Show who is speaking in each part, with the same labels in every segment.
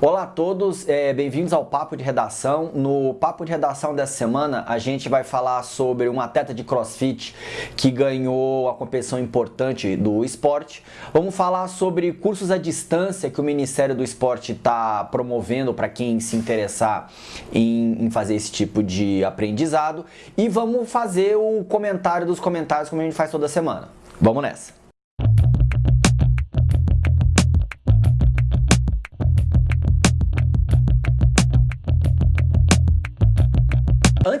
Speaker 1: Olá a todos, é, bem-vindos ao Papo de Redação. No Papo de Redação dessa semana, a gente vai falar sobre um atleta de crossfit que ganhou a competição importante do esporte. Vamos falar sobre cursos à distância que o Ministério do Esporte está promovendo para quem se interessar em, em fazer esse tipo de aprendizado. E vamos fazer o comentário dos comentários como a gente faz toda semana. Vamos nessa!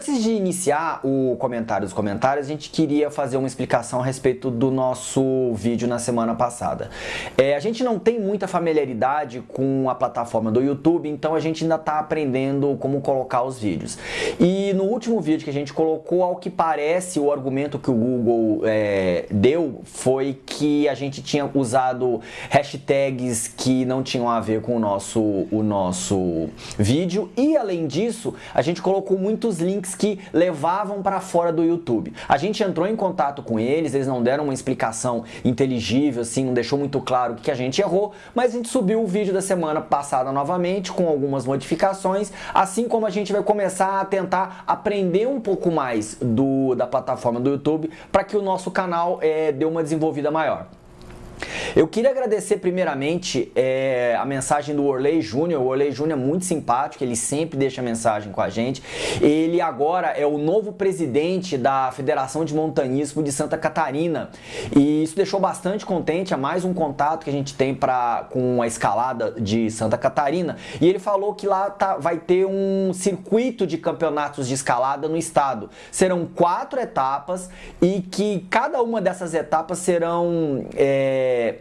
Speaker 1: Antes de iniciar o comentário dos comentários, a gente queria fazer uma explicação a respeito do nosso vídeo na semana passada. É, a gente não tem muita familiaridade com a plataforma do YouTube, então a gente ainda está aprendendo como colocar os vídeos. E no último vídeo que a gente colocou, ao que parece, o argumento que o Google é, deu foi que a gente tinha usado hashtags que não tinham a ver com o nosso, o nosso vídeo e, além disso, a gente colocou muitos links que levavam para fora do YouTube. A gente entrou em contato com eles, eles não deram uma explicação inteligível, assim, não deixou muito claro o que a gente errou, mas a gente subiu o vídeo da semana passada novamente com algumas modificações, assim como a gente vai começar a tentar aprender um pouco mais do, da plataforma do YouTube para que o nosso canal é, dê uma desenvolvida maior. Eu queria agradecer primeiramente é, a mensagem do Orley Júnior. O Orley Júnior é muito simpático, ele sempre deixa mensagem com a gente. Ele agora é o novo presidente da Federação de Montanhismo de Santa Catarina. E isso deixou bastante contente, é mais um contato que a gente tem pra, com a escalada de Santa Catarina. E ele falou que lá tá, vai ter um circuito de campeonatos de escalada no estado. Serão quatro etapas e que cada uma dessas etapas serão... É,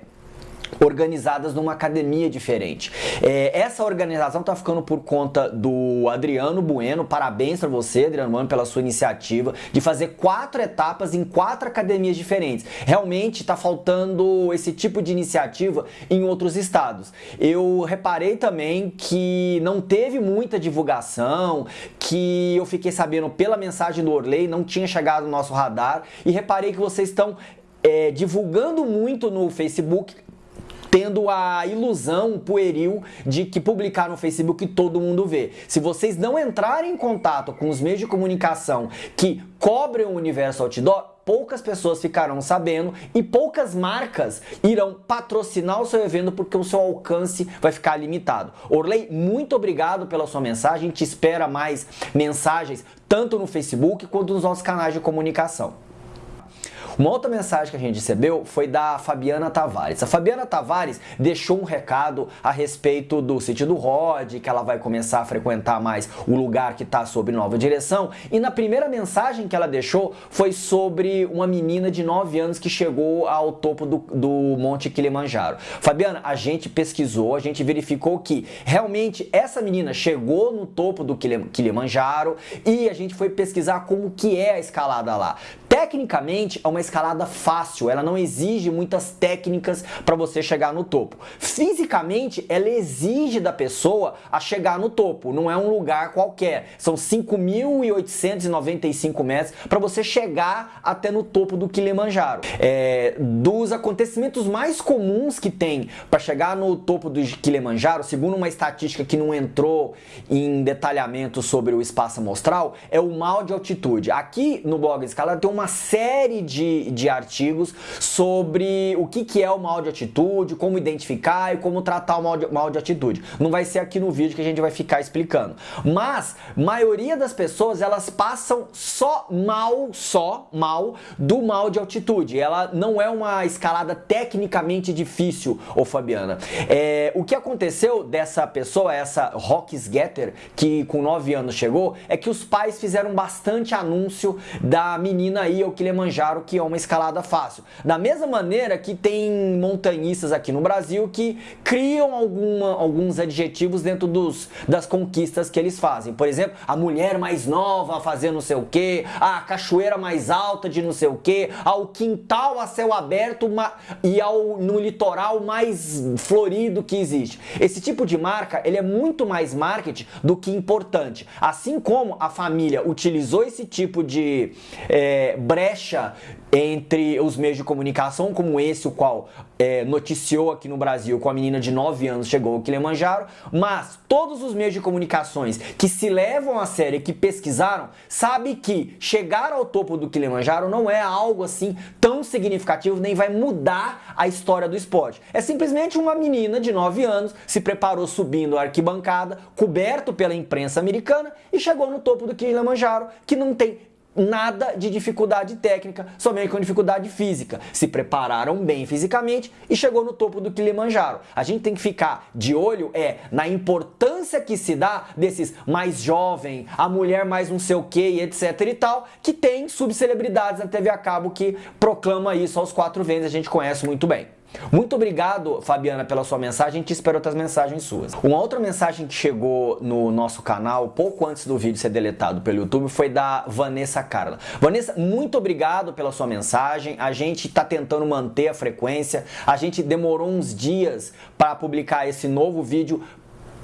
Speaker 1: organizadas numa academia diferente. É, essa organização está ficando por conta do Adriano Bueno. Parabéns para você, Adriano Bueno, pela sua iniciativa de fazer quatro etapas em quatro academias diferentes. Realmente está faltando esse tipo de iniciativa em outros estados. Eu reparei também que não teve muita divulgação, que eu fiquei sabendo pela mensagem do Orley, não tinha chegado no nosso radar e reparei que vocês estão é, divulgando muito no Facebook tendo a ilusão pueril de que publicar no Facebook todo mundo vê. Se vocês não entrarem em contato com os meios de comunicação que cobrem o universo outdoor, poucas pessoas ficarão sabendo e poucas marcas irão patrocinar o seu evento porque o seu alcance vai ficar limitado. Orley, muito obrigado pela sua mensagem, te espera mais mensagens tanto no Facebook quanto nos nossos canais de comunicação. Uma outra mensagem que a gente recebeu foi da Fabiana Tavares. A Fabiana Tavares deixou um recado a respeito do sítio do Rod, que ela vai começar a frequentar mais o lugar que está sob nova direção. E na primeira mensagem que ela deixou foi sobre uma menina de 9 anos que chegou ao topo do, do Monte Kilimanjaro. Fabiana, a gente pesquisou, a gente verificou que realmente essa menina chegou no topo do Kilimanjaro e a gente foi pesquisar como que é a escalada lá. Tecnicamente é uma escalada fácil, ela não exige muitas técnicas para você chegar no topo. Fisicamente, ela exige da pessoa a chegar no topo, não é um lugar qualquer. São 5.895 metros para você chegar até no topo do Kilimanjaro. É, dos acontecimentos mais comuns que tem para chegar no topo do Kilimanjaro, segundo uma estatística que não entrou em detalhamento sobre o espaço amostral, é o mal de altitude. Aqui no blog Escalada tem uma série de de, artigos sobre o que, que é o mal de atitude, como identificar e como tratar o mal de, mal de atitude. Não vai ser aqui no vídeo que a gente vai ficar explicando. Mas, maioria das pessoas, elas passam só mal, só mal, do mal de altitude. Ela não é uma escalada tecnicamente difícil, ô Fabiana. É, o que aconteceu dessa pessoa, essa Rocks Getter, que com 9 anos chegou, é que os pais fizeram bastante anúncio da menina aí, o Kilimanjaro, que é uma escalada fácil. Da mesma maneira que tem montanhistas aqui no Brasil que criam alguma, alguns adjetivos dentro dos, das conquistas que eles fazem. Por exemplo, a mulher mais nova fazendo não sei o que, a cachoeira mais alta de não sei o que, ao quintal a céu aberto e ao, no litoral mais florido que existe. Esse tipo de marca ele é muito mais marketing do que importante. Assim como a família utilizou esse tipo de é, brecha entre os meios de comunicação, como esse, o qual é, noticiou aqui no Brasil com a menina de 9 anos chegou ao Kilimanjaro, mas todos os meios de comunicações que se levam a sério, que pesquisaram, sabe que chegar ao topo do Kilimanjaro não é algo assim tão significativo, nem vai mudar a história do esporte. É simplesmente uma menina de 9 anos se preparou subindo a arquibancada, coberto pela imprensa americana e chegou no topo do Kilimanjaro, que não tem nada de dificuldade técnica, somente com dificuldade física. Se prepararam bem fisicamente e chegou no topo do Kilimanjaro. A gente tem que ficar de olho é na importância que se dá desses mais jovem, a mulher mais não sei o que, etc e tal, que tem subcelebridades na TV a cabo que proclama isso aos quatro ventos, a gente conhece muito bem. Muito obrigado, Fabiana, pela sua mensagem. A gente espera outras mensagens suas. Uma outra mensagem que chegou no nosso canal, pouco antes do vídeo ser deletado pelo YouTube, foi da Vanessa Carla. Vanessa, muito obrigado pela sua mensagem. A gente está tentando manter a frequência. A gente demorou uns dias para publicar esse novo vídeo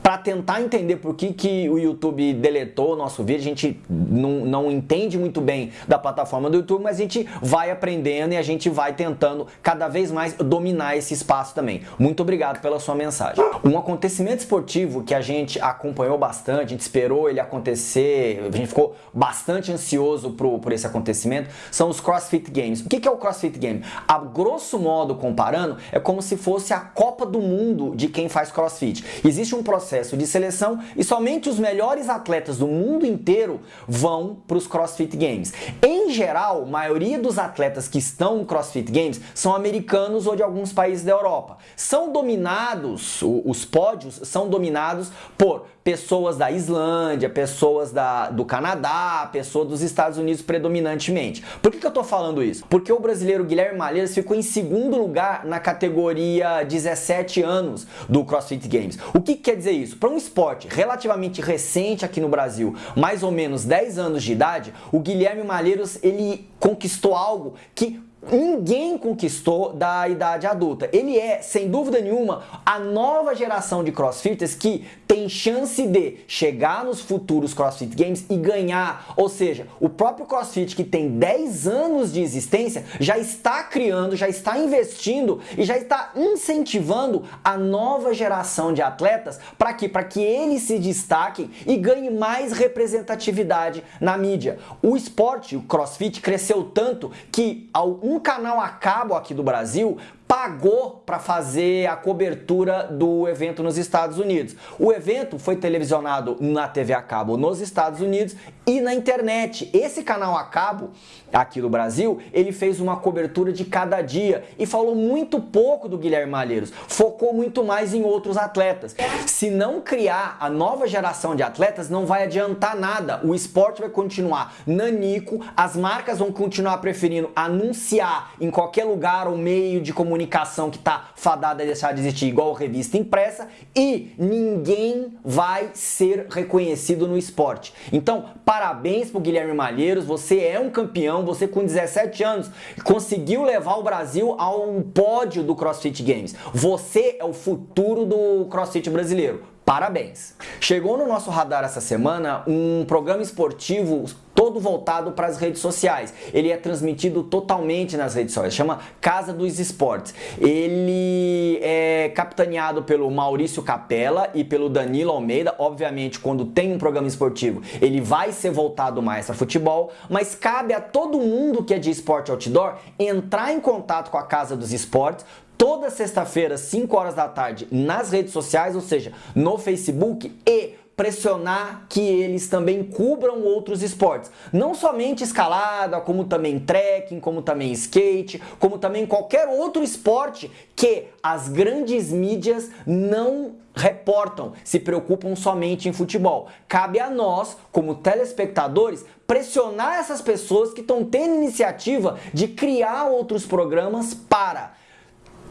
Speaker 1: para tentar entender por que, que o YouTube deletou o nosso vídeo. A gente não, não entende muito bem da plataforma do YouTube, mas a gente vai aprendendo e a gente vai tentando cada vez mais dominar esse espaço também. Muito obrigado pela sua mensagem. Um acontecimento esportivo que a gente acompanhou bastante, a gente esperou ele acontecer, a gente ficou bastante ansioso por, por esse acontecimento, são os CrossFit Games. O que, que é o CrossFit Game? A grosso modo, comparando, é como se fosse a Copa do Mundo de quem faz CrossFit. Existe um processo processo de seleção e somente os melhores atletas do mundo inteiro vão para os CrossFit Games. Em geral, a maioria dos atletas que estão no CrossFit Games são americanos ou de alguns países da Europa. São dominados, os pódios são dominados por pessoas da Islândia, pessoas da, do Canadá, pessoas dos Estados Unidos predominantemente. Por que, que eu estou falando isso? Porque o brasileiro Guilherme Malheiros ficou em segundo lugar na categoria 17 anos do CrossFit Games. O que, que quer dizer isso? Para um esporte relativamente recente aqui no Brasil, mais ou menos 10 anos de idade, o Guilherme Malheiros ele conquistou algo que ninguém conquistou da idade adulta. Ele é, sem dúvida nenhuma, a nova geração de crossfitters que tem chance de chegar nos futuros CrossFit Games e ganhar. Ou seja, o próprio CrossFit que tem 10 anos de existência já está criando, já está investindo e já está incentivando a nova geração de atletas para que para que eles se destaquem e ganhem mais representatividade na mídia. O esporte, o CrossFit cresceu tanto que ao canal a cabo aqui do Brasil pagou para fazer a cobertura do evento nos Estados Unidos. O evento foi televisionado na TV a cabo nos Estados Unidos e na internet. Esse canal a cabo aqui do Brasil, ele fez uma cobertura de cada dia e falou muito pouco do Guilherme Malheiros, focou muito mais em outros atletas. Se não criar a nova geração de atletas, não vai adiantar nada. O esporte vai continuar nanico, as marcas vão continuar preferindo anunciar em qualquer lugar ou meio de comunicação comunicação que está fadada a deixar de existir, igual revista impressa, e ninguém vai ser reconhecido no esporte. Então, parabéns pro Guilherme Malheiros, você é um campeão, você com 17 anos conseguiu levar o Brasil ao pódio do CrossFit Games. Você é o futuro do CrossFit brasileiro. Parabéns! Chegou no nosso radar essa semana um programa esportivo todo voltado para as redes sociais. Ele é transmitido totalmente nas redes sociais, chama Casa dos Esportes. Ele é capitaneado pelo Maurício Capella e pelo Danilo Almeida. Obviamente, quando tem um programa esportivo, ele vai ser voltado mais para futebol, mas cabe a todo mundo que é de esporte outdoor entrar em contato com a Casa dos Esportes toda sexta-feira, 5 horas da tarde, nas redes sociais, ou seja, no Facebook e pressionar que eles também cubram outros esportes. Não somente escalada, como também trekking, como também skate, como também qualquer outro esporte que as grandes mídias não reportam, se preocupam somente em futebol. Cabe a nós, como telespectadores, pressionar essas pessoas que estão tendo iniciativa de criar outros programas para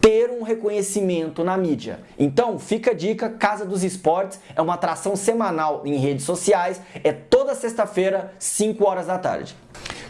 Speaker 1: ter um reconhecimento na mídia. Então, fica a dica, Casa dos Esportes é uma atração semanal em redes sociais, é toda sexta-feira, 5 horas da tarde.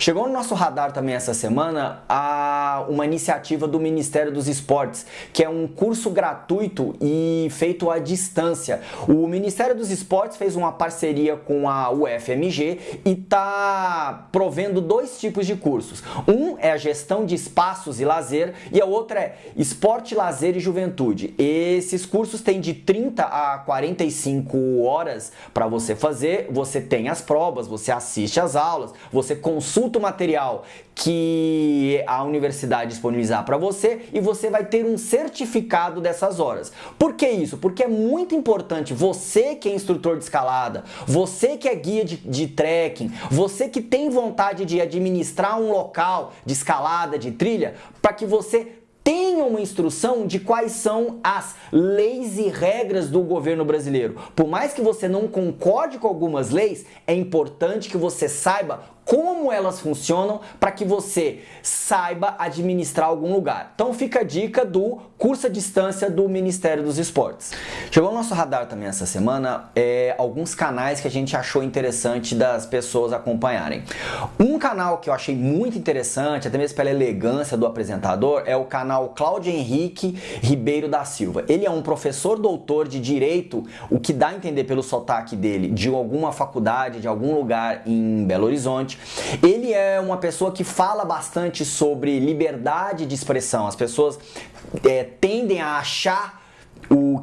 Speaker 1: Chegou no nosso radar também essa semana a uma iniciativa do Ministério dos Esportes, que é um curso gratuito e feito à distância. O Ministério dos Esportes fez uma parceria com a UFMG e está provendo dois tipos de cursos. Um é a gestão de espaços e lazer e a outra é esporte, lazer e juventude. Esses cursos têm de 30 a 45 horas para você fazer, você tem as provas, você assiste às aulas, você consulta o material que a universidade disponibilizar para você e você vai ter um certificado dessas horas. Por que isso? Porque é muito importante você que é instrutor de escalada, você que é guia de, de trekking, você que tem vontade de administrar um local de escalada, de trilha, para que você uma instrução de quais são as leis e regras do governo brasileiro. Por mais que você não concorde com algumas leis, é importante que você saiba como elas funcionam para que você saiba administrar algum lugar. Então fica a dica do curso à distância do Ministério dos Esportes. Chegou no nosso radar também essa semana é, alguns canais que a gente achou interessante das pessoas acompanharem. Um canal que eu achei muito interessante, até mesmo pela elegância do apresentador, é o canal Cláudio Henrique Ribeiro da Silva. Ele é um professor doutor de Direito, o que dá a entender pelo sotaque dele, de alguma faculdade, de algum lugar em Belo Horizonte ele é uma pessoa que fala bastante sobre liberdade de expressão. As pessoas é, tendem a achar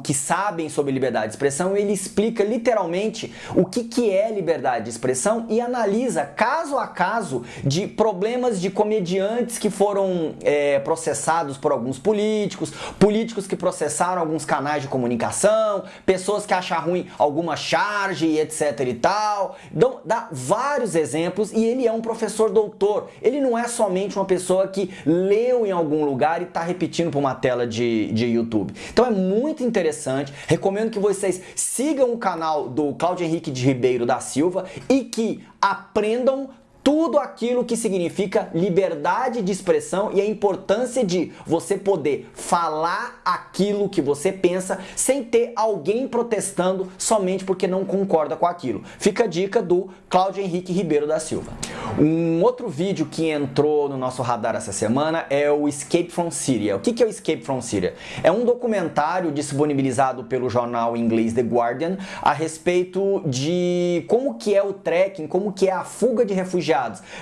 Speaker 1: que sabem sobre liberdade de expressão, ele explica literalmente o que, que é liberdade de expressão e analisa caso a caso de problemas de comediantes que foram é, processados por alguns políticos, políticos que processaram alguns canais de comunicação, pessoas que acham ruim alguma charge e etc e tal. Então, dá vários exemplos e ele é um professor doutor. Ele não é somente uma pessoa que leu em algum lugar e está repetindo para uma tela de, de YouTube. Então é muito muito interessante. Recomendo que vocês sigam o canal do Claudio Henrique de Ribeiro da Silva e que aprendam tudo aquilo que significa liberdade de expressão e a importância de você poder falar aquilo que você pensa sem ter alguém protestando somente porque não concorda com aquilo. Fica a dica do Cláudio Henrique Ribeiro da Silva. Um outro vídeo que entrou no nosso radar essa semana é o Escape from Syria. O que é o Escape from Syria? É um documentário disponibilizado pelo jornal inglês The Guardian a respeito de como que é o trekking, como que é a fuga de refugiados,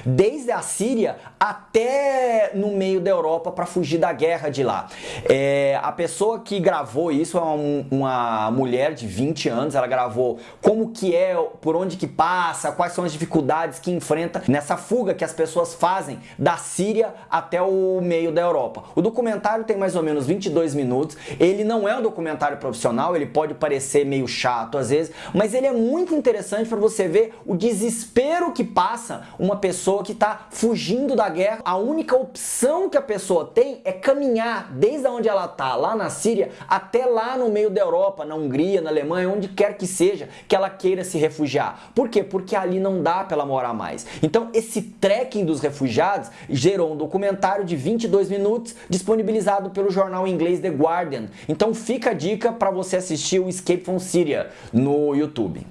Speaker 1: desde a Síria até no meio da Europa para fugir da guerra de lá. É, a pessoa que gravou isso é uma mulher de 20 anos, ela gravou como que é, por onde que passa, quais são as dificuldades que enfrenta nessa fuga que as pessoas fazem da Síria até o meio da Europa. O documentário tem mais ou menos 22 minutos, ele não é um documentário profissional, ele pode parecer meio chato às vezes, mas ele é muito interessante para você ver o desespero que passa uma pessoa que está fugindo da guerra. A única opção que a pessoa tem é caminhar desde onde ela está, lá na Síria, até lá no meio da Europa, na Hungria, na Alemanha, onde quer que seja, que ela queira se refugiar. Por quê? Porque ali não dá para ela morar mais. Então esse trekking dos refugiados gerou um documentário de 22 minutos disponibilizado pelo jornal inglês The Guardian. Então fica a dica para você assistir o Escape from Syria no YouTube.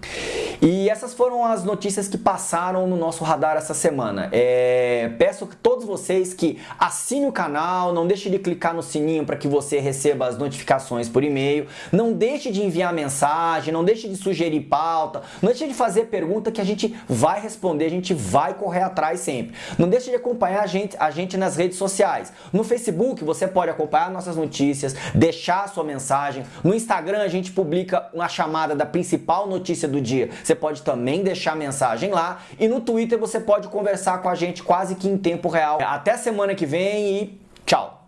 Speaker 1: E essas foram as notícias que passaram no nosso radar essa semana. É, peço que todos vocês que assinem o canal, não deixe de clicar no sininho para que você receba as notificações por e-mail, não deixe de enviar mensagem, não deixe de sugerir pauta, não deixe de fazer pergunta que a gente vai responder, a gente vai correr atrás sempre. Não deixe de acompanhar a gente, a gente nas redes sociais. No Facebook você pode acompanhar nossas notícias, deixar a sua mensagem. No Instagram a gente publica uma chamada da principal notícia do dia. Você pode também deixar mensagem lá. E no Twitter você pode conversar com a gente quase que em tempo real. Até semana que vem e tchau!